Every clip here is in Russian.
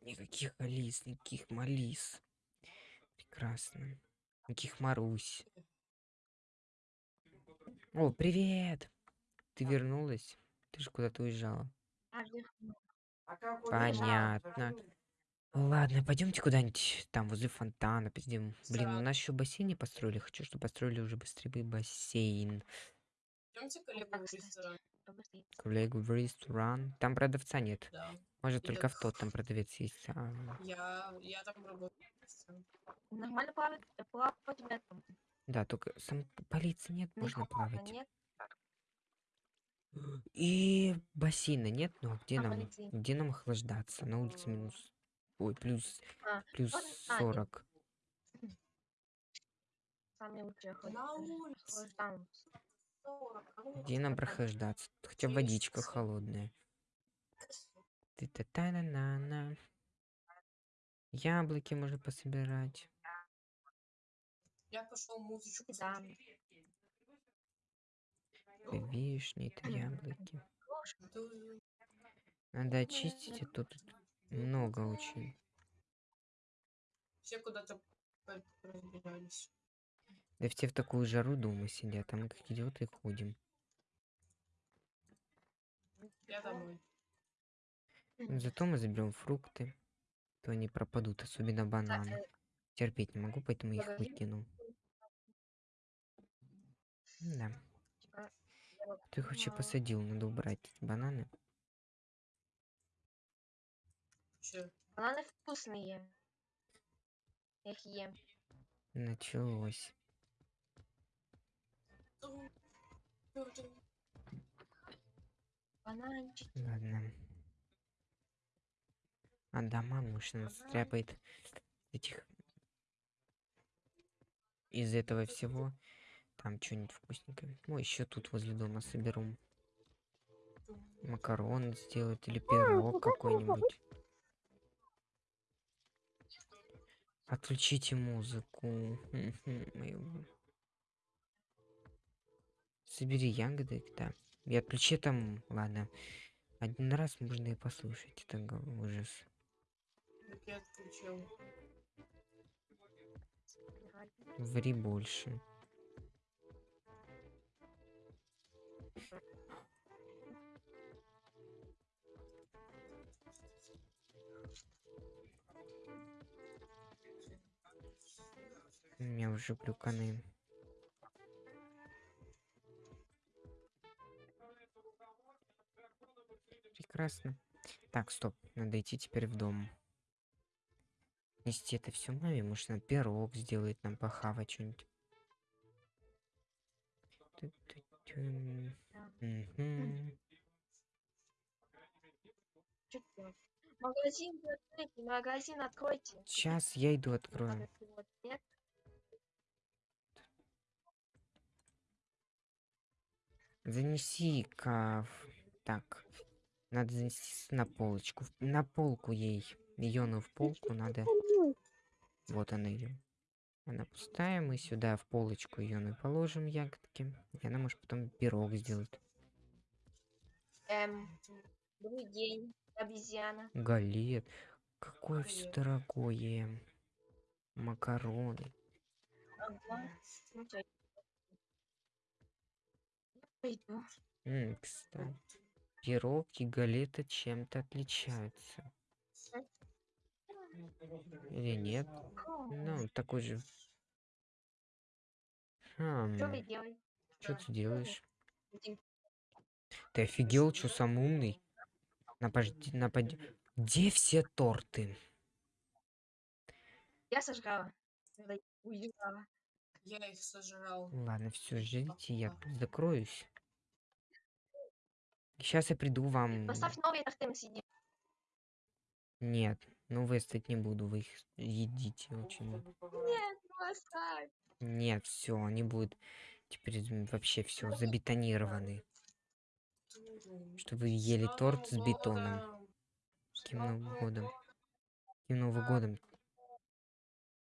Никаких Алис, никаких Малис. Прекрасно. Никаких Марусь. О, привет! Ты вернулась? Ты же куда-то уезжала. Понятно. Ладно, пойдемте куда-нибудь там возле фонтана пиздим. Блин, у нас еще бассейн не построили. Хочу, чтобы построили уже быстрее бассейн. Идемте к ресторан. Коллегу в ресторан. Там продавца нет. Да. Может, Или только в тот там продавец есть. А, Я, я там работаю. Нормально плавать, э, плавать в этом. да, только сам полиции нет, Не можно плавать. нет? И бассейна нет, но где А нам, полиции? где нам охлаждаться? На улице минус, ой, плюс, А, плюс а, нет. 40. Самые лучшие ходят. На улице. ходят там. 40, вы Где нам прохлаждаться? Хотя водичка холодная. ты та та на на на Яблоки можно пособирать. Я пошел музычку Да. вишни, это яблоки. Надо очистить, а то тут много очень. Все куда-то разбежались. Да все в такую жару дома сидят, а мы как идиоты ходим. Я домой. Но Зато мы заберем фрукты, то они пропадут, особенно бананы. Терпеть не могу, поэтому их выкину. Да. Типа, Ты их вообще посадил, надо убрать эти бананы. Че? Бананы вкусные. Я их ем. Началось. Бананчики. Ладно. А дома нужно стряпает этих из этого всего. Там что-нибудь вкусненькое. Ну, еще тут возле дома соберу. Макарон сделать или пирог какой-нибудь. Отключите музыку. Собери ягоды, да. И отключи там, ладно. Один раз можно и послушать. Это ужас. Я отключил. Ври больше. У меня уже глюканы. Прекрасно. Так, стоп. Надо идти теперь в дом. Нести это все маме. Может, она пирог сделает нам похавать что-нибудь. Магазин откройте, магазин откройте. Сейчас я иду открою. Занеси-ка. Так. Надо занести на полочку. На полку ей. Ее в полку надо. Вот она ее. Она пустая. Мы сюда в полочку ее положим ягодки. И она может потом пирог сделать. Эм, добрый день, обезьяна. Галет. Какое все Привет. дорогое. Макароны. Ага. Ну, пойду. М, кстати. Пирог и галета чем-то отличаются. Или нет? Ну, такой же. Что Хм, что ты делаешь? Ты офигел, что сам умный? Напади, напади. Где все торты? Я сожрала. уезжала. Я их сожрал. Ладно, все, ждите, я закроюсь. Сейчас я приду вам. Поставь новые торты на сидим. Нет, ну выставить не буду, вы их едите очень. много. Нет, ну оставь. Нет, все, они будут теперь вообще все забетонированы. Что вы ели торт с бетоном. Каким Новым годом? Каким Новым годом?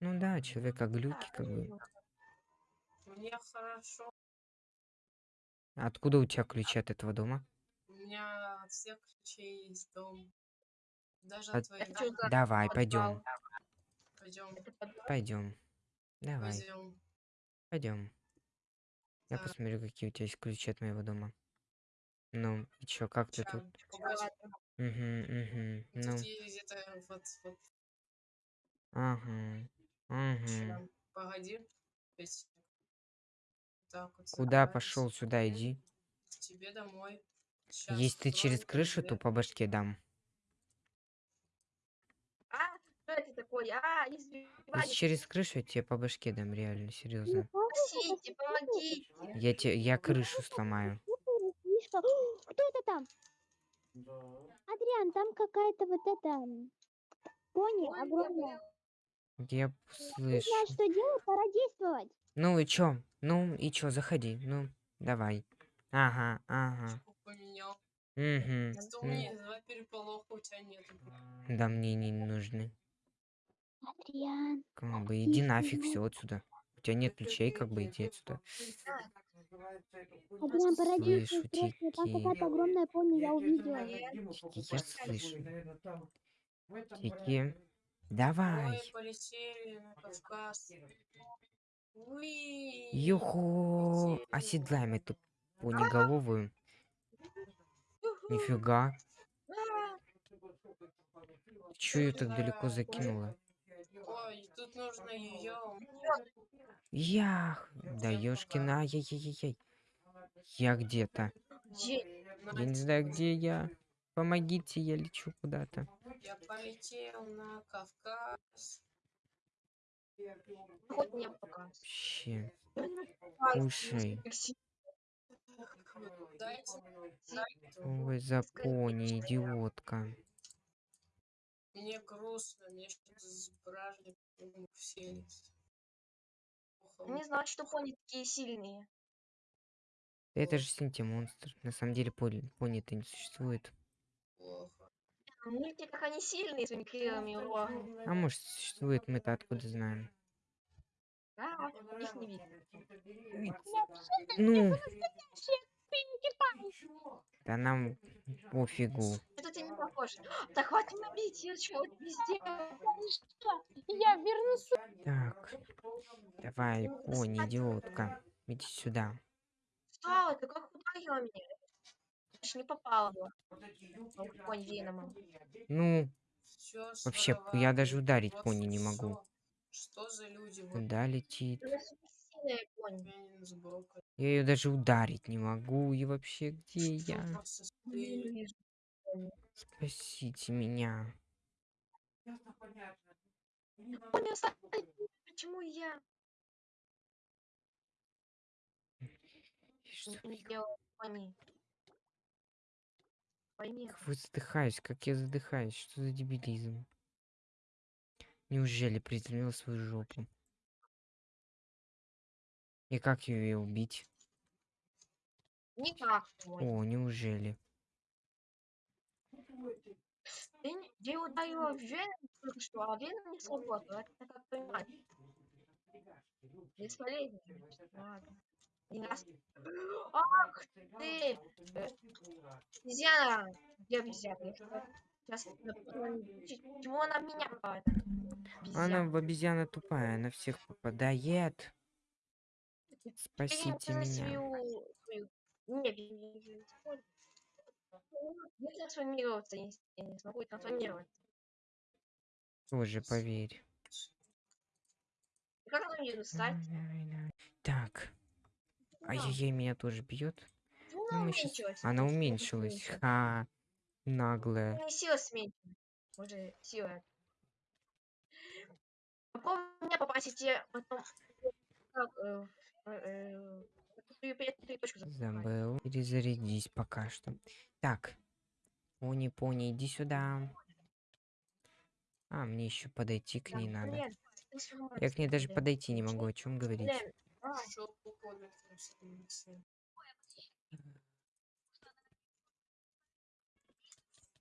Ну да, человека глюки как бы. Мне хорошо. А Откуда у тебя ключи от этого дома? У меня все ключи есть дом. Даже А- от твоих за Давай, пойдем, пойдем, пойдем. Давай, пойдем. пойдем. Я Так. посмотрю, какие у тебя есть ключи от моего дома. Ну, и чё, как ты тут? погоди, Угу, угу. Ну, Тут есть где-то вот, вот, ага. Угу. погоди. Так вот. Куда пошел? Сюда иди. К тебе домой. Если ты через крышу, то по башке дам. А, что это такое? А, Если через крышу, я тебе по башке дам, реально, серьезно. Спасите, помогите. Я тебе, я крышу сломаю. Кто это там? Адриан, там какая-то вот эта пони огромная. Я слышу. знаю, что делать, пора действовать. Ну и чё? Ну и чё, заходи. Ну, давай. Ага, ага. Поменял. Угу. У меня два переполоха у тебя нет. Да мне не нужны. Адриан, Как бы иди нафиг все отсюда. У тебя нет ключей, как бы иди отсюда. Адриан, пора Слышу, действовать срочно. Там какая-то огромная пони, я увидела. Тики, я слышу. Тики. Давай. Юху. Оседлаем эту понеголовую. Нифига. Чё ее так далеко закинула? Ой, тут нужно ее. Ях. Да ёшкина, ай-яй-яй-яй. Я где-то. Где? Я не знаю, где я. Помогите, я лечу куда-то. Я полетел на Кавказ. Хоть мне пока. Вообще. Кушай. Ой, за пони, идиотка. Мне грустно, мне что-то с бражником все. Не знаю, что пони такие сильные. Это же Синти монстр. На самом деле пони, пони-то не существует. Плохо. В мультиках они сильные своими крыльями и рогами. А может существует, мы-то откуда знаем. А, их не видно. Ну. Да нам пофигу. Это ты не похож. Да хватит набить, я чего везде. Я вернусь. Так. Давай, пони, идиотка. Иди сюда. Что? Ты как ударила меня? Я ж не попала. бы. Пони Венома. Ну, вообще, я даже ударить пони не могу. Что за люди? Вот Куда летит? Я ее даже ударить не могу. И вообще, где Что я? Спасите меня. Почему я Что пони? Пойми. Как вы задыхаюсь, как я задыхаюсь, что за дебилизм? Неужели приземлил свою жопу? И как ее убить? Никак. О, неужели? Ты, ты только что, а Веном не сработал. Это как понимать. Бесполезно. Ах ты! Обезьяна! Где обезьяна? Сейчас чего она меня попала? эта Она в обезьяна тупая, она всех попадает. Спасите меня. свою- Не, я не- не- трансформироваться смогу трансформироваться. Тоже поверь. Как она мне достать? Так. Ай-яй-яй, меня тоже бьет. Ну, Ну, она уменьшилась. Ха. Наглая. Меня сила сменится. Уже сила. Попробуй меня попасть и потом... Э, э. Забыл. Перезарядись пока что. Так. Пони, пони, иди сюда. А, мне еще подойти к Да, ней надо. Я к ней даже подойти не могу, о чем говорить.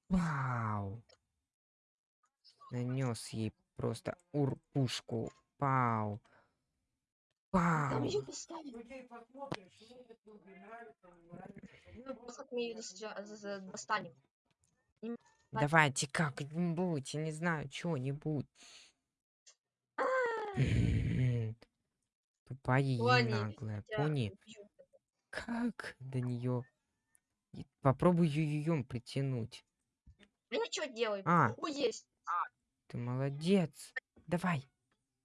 Вау! Нанес ей просто урпушку. Пау. Там Пау. её поставили. Ну, мы достанем. Давайте как-нибудь, я не знаю, что-нибудь. Тупая и наглая. Пони, как до нее? Попробуй ее притянуть. Я ничего делаю. А. О, есть. Ты молодец. Давай.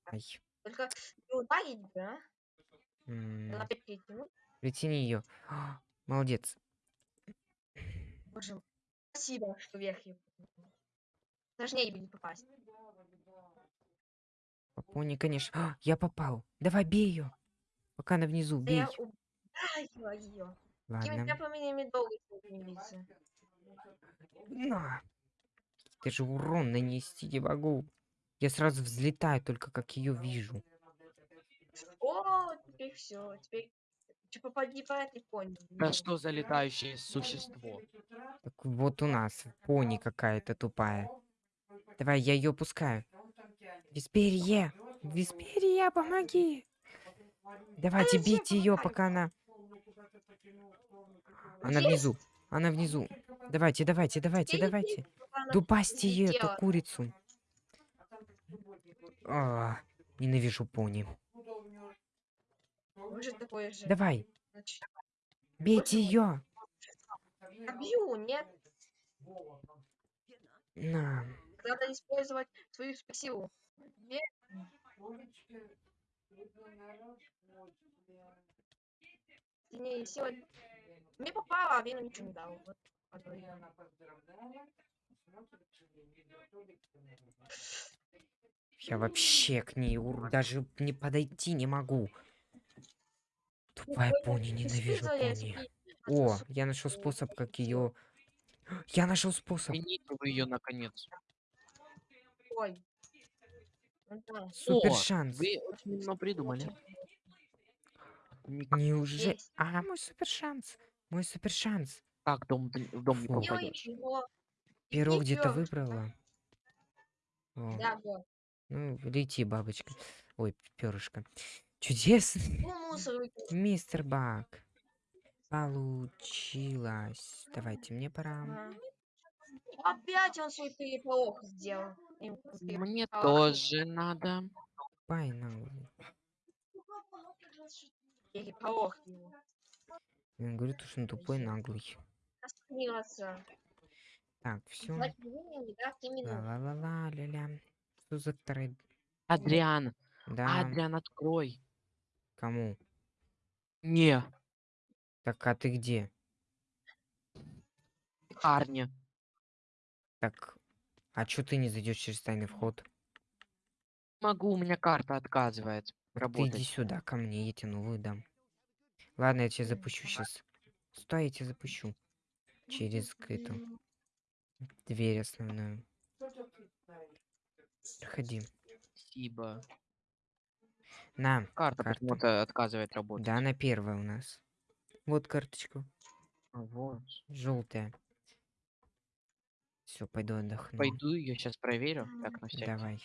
Ай. Только не ударить бы, а? М, притянуть. Притяни ее. Молодец. Боже мой. Спасибо, что вверх ее. Сложнее бы не попасть. По пони, конечно. А, я попал. Давай бей ее. Пока она внизу, Да бей. я ее. Ладно. темпами долго двигается. На. Ты же урон нанести не могу. Я сразу взлетаю, только как ее вижу. О, теперь все. Теперь че попади по этой пони. Да что за летающее существо? Так вот у нас пони какая-то тупая. Давай, я ее пускаю. Висперия! Висперия, помоги! Давайте бейте ее, пока она... Она внизу. Она внизу. Давайте, давайте, давайте, давайте. ее, эту курицу. А, ненавижу пони. Давай, бейте ее. бью, нет? На. Надо использовать свою спасиву. Две. Не, сегодня... Мне попало, а Вину ничего не дал. Вот, подвоил. Я вообще к ней ур- даже не подойти не могу. Тупая пони, ненавижу пони. О, я нашел способ, как ее. Я нашел способ. Ее наконец. Ой. Супер шанс. Вы очень много придумали. Неужели? А, мой супер шанс. Мой супер шанс. Как дом, в дом не Фу. Попадешь? Перо где-то выбрала. О, Да, вот. ну, лети, бабочка. Ой, перышко. Чудесный. Ну. Мистер Бак. Получилось. Давайте, мне пора. Опять он свой переполох сделал. Переполох. Мне тоже надо. Пай наглый. Переполох говорю, то, что он тупой, наглый. Остановился. Так, все. Звать меня не даст ни минуты. Ла-ла-ла-ла, ля-ля. Что за второй? Адриан, Да, Адриан, открой. кому? Не, Так, а ты где? Арни. Так, а чё ты не зайдешь через тайный вход? Могу, у меня карта отказывает Ты иди работать. сюда, ко мне, я тебе новую дам. Ладно, я тебя запущу сейчас. Стой, я тебя запущу. Через эту дверь основную. Проходи. Спасибо. На, Карта Карта. почему-то отказывает работать. да, она первая у нас. Вот карточку. А, Вот. Желтая. Все, пойду отдохну. Пойду ее сейчас проверю. Так, на всякий. Давай.